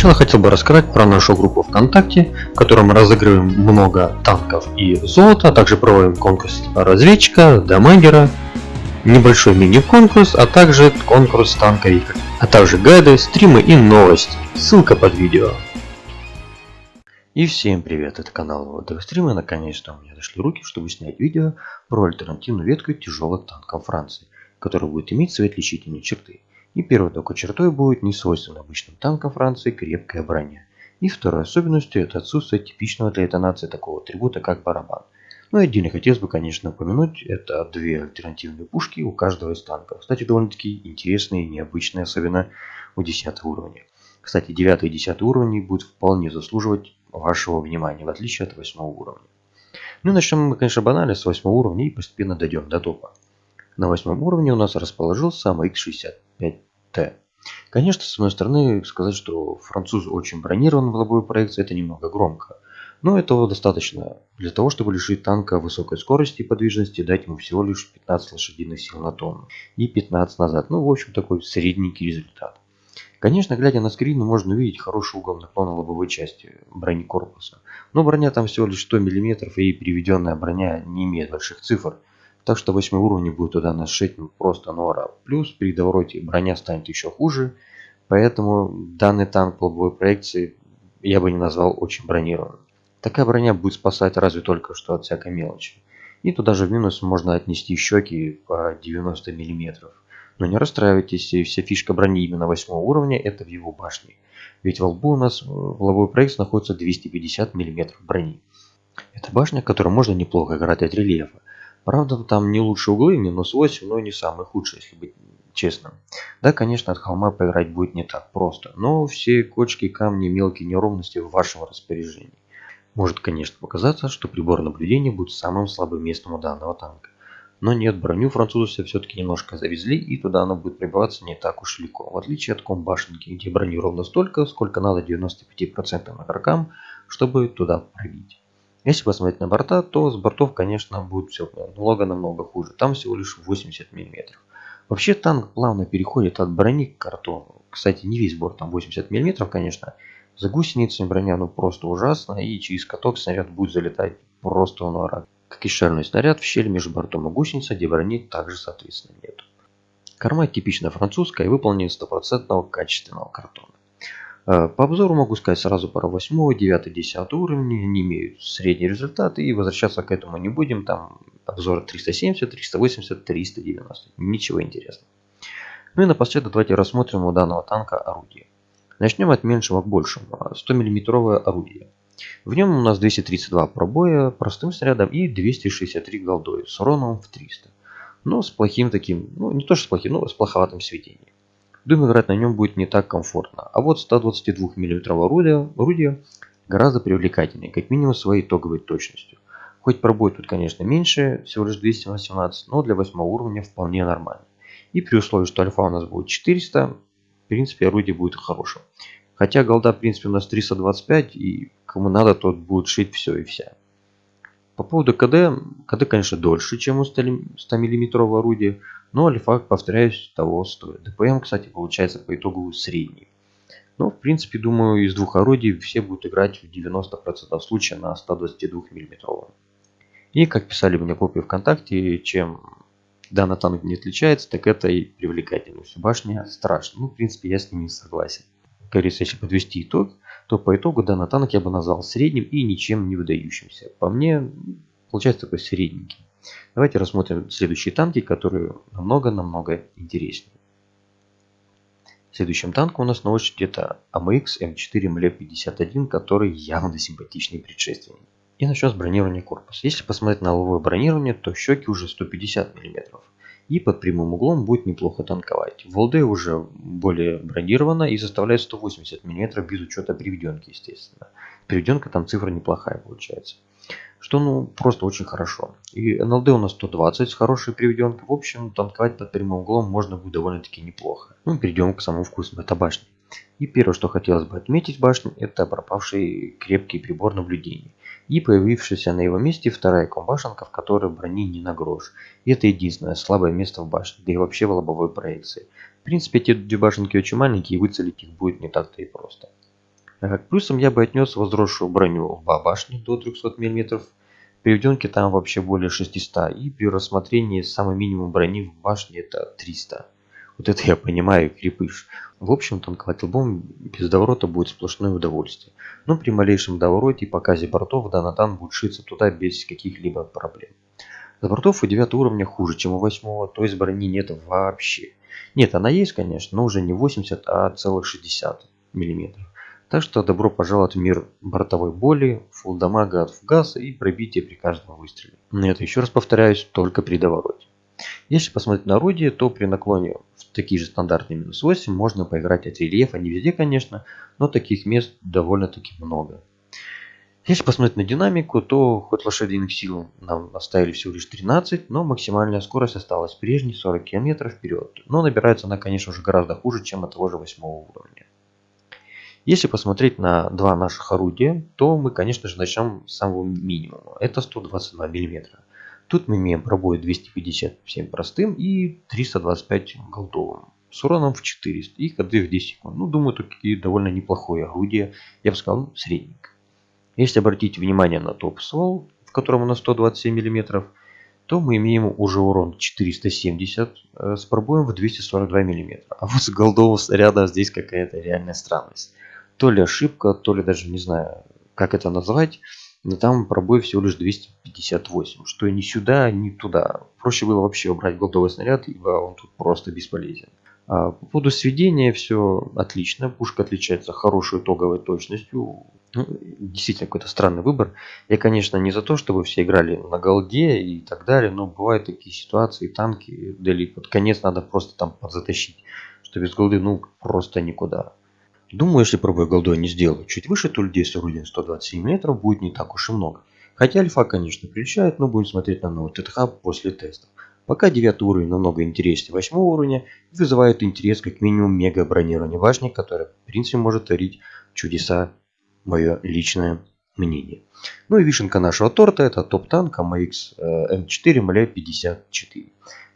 Сначала хотел бы рассказать про нашу группу ВКонтакте, в которой мы разыгрываем много танков и золота, а также проводим конкурс разведчика, дамагера, небольшой мини-конкурс, а также конкурс танковик, а также гайды, стримы и новости. Ссылка под видео. И всем привет, это канал Водовый Стрим, и наконец-то у меня дошли руки, чтобы снять видео про альтернативную ветку тяжелых танков Франции, которая будет иметь свои отличительные черты. И первой такой чертой будет не свойственна обычным танкам Франции крепкая броня. И второй особенностью это отсутствие типичного для этой нации такого атрибута, как барабан. Ну и отдельно хотелось бы, конечно, упомянуть, это две альтернативные пушки у каждого из танков. Кстати, довольно-таки интересные и необычные, особенно у 10 уровня. Кстати, 9 и 10 уровни будут вполне заслуживать вашего внимания, в отличие от 8 уровня. Ну и начнем мы, конечно, банально с 8 уровня и постепенно дойдем до топа. На 8 уровне у нас расположился AMX-65T. Конечно, с одной стороны, сказать, что француз очень бронирован в лобовой проекции, это немного громко. Но этого достаточно для того, чтобы лишить танка высокой скорости и подвижности, дать ему всего лишь 15 лошадиных сил на тонну и 15 назад. Ну, в общем, такой средненький результат. Конечно, глядя на скрин, можно увидеть хороший угол наклона лобовой части брони корпуса. Но броня там всего лишь 100 мм и приведенная броня не имеет больших цифр. Так что 8 уровень будет туда нашить просто нора. Плюс при довороте броня станет еще хуже. Поэтому данный танк лобовой проекции я бы не назвал очень бронированным. Такая броня будет спасать разве только что от всякой мелочи. И туда же в минус можно отнести щеки по 90 мм. Но не расстраивайтесь, вся фишка брони именно 8 уровня это в его башне. Ведь во лбу у нас в лобовой проект находится 250 мм брони. Это башня, которой можно неплохо играть от рельефа. Правда, там не лучшие углы, минус 8, но не самый худший, если быть честным. Да, конечно, от холма поиграть будет не так просто, но все кочки, камни, мелкие неровности в вашем распоряжении. Может, конечно, показаться, что прибор наблюдения будет самым слабым местом у данного танка. Но нет, броню французы все-таки немножко завезли, и туда она будет прибываться не так уж легко. В отличие от комбашенки, где брони ровно столько, сколько надо 95% игрокам, чтобы туда пробить. Если посмотреть на борта, то с бортов, конечно, будет все намного-намного хуже. Там всего лишь 80 мм. Вообще танк плавно переходит от брони к картону. Кстати, не весь борт, там 80 мм, конечно. За гусеницами броня ну просто ужасно, и через каток снаряд будет залетать просто на ура. Как и шальной снаряд в щель между бортом и гусеницей, где брони также соответственно нет. Корма типично французская и выполнена из стопроцентного качественного картона. Э, по обзору могу сказать сразу про 8, 9, 10 уровни, они имеют средний результат и возвращаться к этому не будем, там обзор 370, 380, 390, ничего интересного. Ну и напоследок давайте рассмотрим у данного танка орудие. Начнем от меньшего к большему, 100 мм орудие. В нем у нас 232 пробоя простым снарядом и 263 голдой с уроном в 300. Но с плохим таким, ну не то что с плохим, но с плоховатым сведением. Думаю, играть на нем будет не так комфортно. А вот 122 мм орудие, орудие гораздо привлекательнее, как минимум своей итоговой точностью. Хоть пробой тут, конечно, меньше, всего лишь 218, но для 8 уровня вполне нормально. И при условии, что альфа у нас будет 400, в принципе, орудие будет хорошим. Хотя голда, в принципе, у нас 325, и кому надо, тот будет шить все и вся. По поводу КД, КД, конечно, дольше, чем у 100 мм орудия, но альфа, повторяюсь, того стоит. ДПМ, кстати, получается по итогу средний. Но, в принципе, думаю, из двух орудий все будут играть в 90% случаев на 122 мм. И, как писали мне копии ВКонтакте, чем данный танк не отличается, так это и привлекательность. Башня страшна. Ну, в принципе, я с ними согласен. Как говорится, если подвести итог, то по итогу данный танк я бы назвал средним и ничем не выдающимся. По мне, получается такой средненький. Давайте рассмотрим следующие танки, которые намного-намного интереснее. Следующим танком у нас на очереди это AMX M4 ML51, который явно симпатичный предшественник. И начнем с бронирования корпуса. Если посмотреть на лобовое бронирование, то щеки уже 150 мм. И под прямым углом будет неплохо танковать. Волды уже более бронирована и заставляет 180 мм без учета приведенки, естественно. Приведенка там цифра неплохая получается что ну просто очень хорошо. И НЛД у нас 120 с хорошей приведенкой. В общем, танковать под прямым углом можно будет довольно-таки неплохо. Ну, перейдем к самому вкусному, это башни. И первое, что хотелось бы отметить в башне, это пропавший крепкий прибор наблюдения. И появившаяся на его месте вторая комбашенка, в которой брони не на грош. И это единственное слабое место в башне, да и вообще в лобовой проекции. В принципе, эти две башенки очень маленькие, и выцелить их будет не так-то и просто. К плюсам я бы отнес возросшую броню в башни до 300 мм. Переведенки там вообще более 600. И при рассмотрении самый минимум брони в башне это 300. Вот это я понимаю, крепыш. В общем, танковать лбом без доворота будет сплошное удовольствие. Но при малейшем довороте и показе бортов данный танк будет шиться туда без каких-либо проблем. С бортов у 9 уровня хуже, чем у 8, то есть брони нет вообще. Нет, она есть, конечно, но уже не 80, а целых 60 мм. Так что добро пожаловать в мир бортовой боли, фулл дамага от фугаса и пробития при каждом выстреле. Но это еще раз повторяюсь, только при довороте. Если посмотреть на орудие, то при наклоне такие же стандартные минус 8 можно поиграть от рельефа, не везде конечно, но таких мест довольно-таки много. Если посмотреть на динамику, то хоть лошадиных сил нам оставили всего лишь 13, но максимальная скорость осталась прежней 40 км вперед. Но набирается она, конечно же, гораздо хуже, чем от того же 8 уровня. Если посмотреть на два наших орудия, то мы, конечно же, начнем с самого минимума. Это 122 мм. Тут мы имеем пробой 257 простым и 325 голдовым. С уроном в 400 и ходы в 10 секунд. Ну, думаю, такие довольно неплохое орудие. Я бы сказал, ну, средненько. Если обратить внимание на топ-ствол, в котором у нас 127 мм, то мы имеем уже урон 470 э, с пробоем в 242 мм. А вот с голдового снаряда здесь какая-то реальная странность то ли ошибка, то ли даже не знаю, как это назвать. Но там пробой всего лишь 258, что ни сюда, ни туда. Проще было вообще убрать голдовый снаряд, ибо он тут просто бесполезен. А по поводу сведения все отлично. Пушка отличается хорошей итоговой точностью. Ну, действительно какой-то странный выбор. Я, конечно, не за то, чтобы все играли на голде и так далее, но бывают такие ситуации, танки, дали под конец надо просто там подзатащить, что без голды ну просто никуда. Думаю, если пробой голдой не сделаю чуть выше, то людей с орудием 127 метров будет не так уж и много. Хотя альфа, конечно, приличает, но будем смотреть на новый ТТХ после тестов. Пока 9 уровень намного интереснее 8 уровня и вызывает интерес как минимум мега бронирование башни, которое в принципе может творить чудеса, мое личное мнение. Ну и вишенка нашего торта это топ-танк AMX М4 МЛ 54.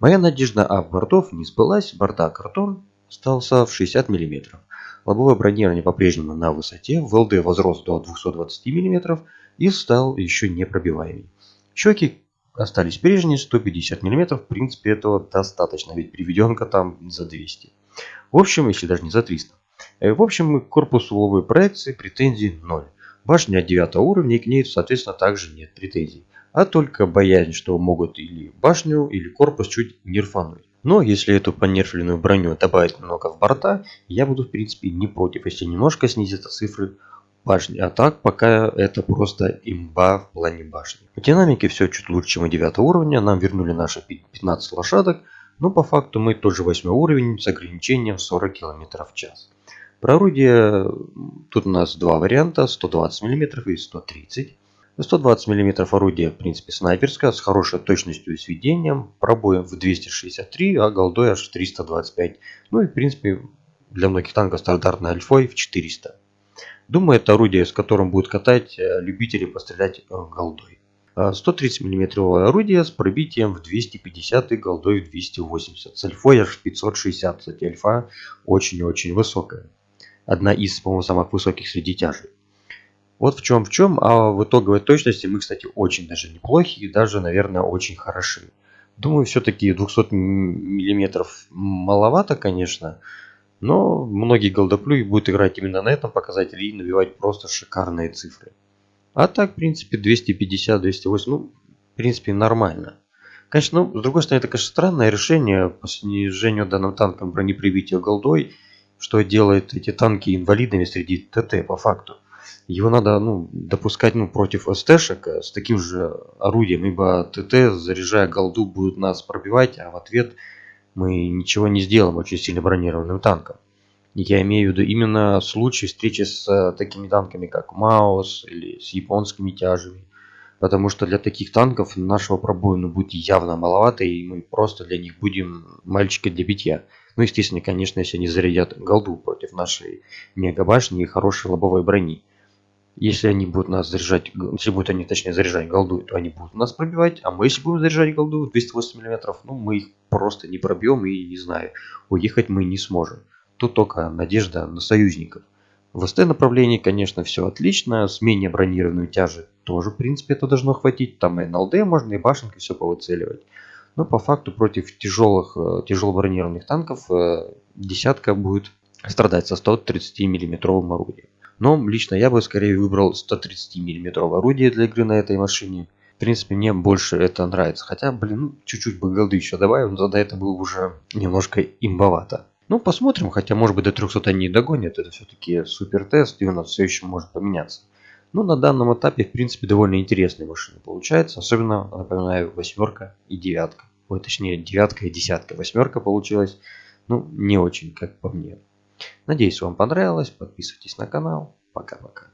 Моя надежда об бортов не сбылась, борта картон остался в 60 мм. Лобовое бронирование по-прежнему на высоте, в ЛД возрос до 220 мм и стал еще непробиваемый. Щеки остались прежние, 150 мм, в принципе этого достаточно, ведь приведенка там за 200. В общем, если даже не за 300. Э, в общем, к корпусу лобовой проекции претензий 0. Башня 9 уровня и к ней, соответственно, также нет претензий. А только боязнь, что могут или башню, или корпус чуть нерфануть. Но если эту понерфленную броню добавить немного в борта, я буду в принципе не против, если немножко снизится цифры башни. А так пока это просто имба в плане башни. По динамике все чуть лучше, чем у 9 уровня. Нам вернули наши 15 лошадок. Но по факту мы тоже 8 уровень с ограничением 40 км в час. Про орудие тут у нас два варианта, 120 мм и 130 120 мм орудие, в принципе, снайперское, с хорошей точностью и сведением, пробоем в 263, а голдой аж в 325. Ну и, в принципе, для многих танков стандартной альфой в 400. Думаю, это орудие, с которым будут катать э, любители пострелять э, голдой. 130 мм орудие с пробитием в 250 и голдой в 280. С альфой аж 560. Кстати, альфа очень-очень высокая. Одна из, по-моему, самых высоких среди тяжей. Вот в чем в чем, а в итоговой точности мы, кстати, очень даже неплохи и даже, наверное, очень хороши. Думаю, все-таки 200 миллиметров маловато, конечно, но многие голдоплюи будут играть именно на этом показателе и набивать просто шикарные цифры. А так, в принципе, 250-208, ну, в принципе, нормально. Конечно, ну, с другой стороны, это, конечно, странное решение по снижению данным танкам бронеприбития голдой, что делает эти танки инвалидами среди ТТ по факту его надо ну, допускать ну, против СТшек с таким же орудием, ибо ТТ, заряжая голду, будут нас пробивать, а в ответ мы ничего не сделаем очень сильно бронированным танком. Я имею в виду именно случай встречи с э, такими танками, как Маус или с японскими тяжами. Потому что для таких танков нашего пробоина будет явно маловато, и мы просто для них будем мальчика для битья. Ну, естественно, конечно, если они зарядят голду против нашей мегабашни и хорошей лобовой брони. Если они будут нас заряжать, если будут они точнее заряжать голду, то они будут нас пробивать, а мы если будем заряжать голду 208 мм, ну мы их просто не пробьем и не знаю, уехать мы не сможем. Тут только надежда на союзников. В СТ направлении, конечно, все отлично. С менее бронированной тяжи тоже, в принципе, это должно хватить. Там и НЛД можно, и башенкой все повыцеливать. Но по факту против тяжелых, э, тяжело бронированных танков э, десятка будет страдать со 130 миллиметровым орудием. Но лично я бы скорее выбрал 130 миллиметровое орудие для игры на этой машине. В принципе, мне больше это нравится. Хотя, блин, ну, чуть-чуть бы голды еще добавил, но тогда это было уже немножко имбовато. Ну, посмотрим, хотя, может быть, до 300 они не догонят. Это все-таки супер тест, и у нас все еще может поменяться. Но на данном этапе, в принципе, довольно интересная машина получается. Особенно, напоминаю, восьмерка и девятка. Ой, точнее, девятка и десятка. Восьмерка получилась, ну, не очень, как по мне. Надеюсь, вам понравилось. Подписывайтесь на канал. Пока-пока.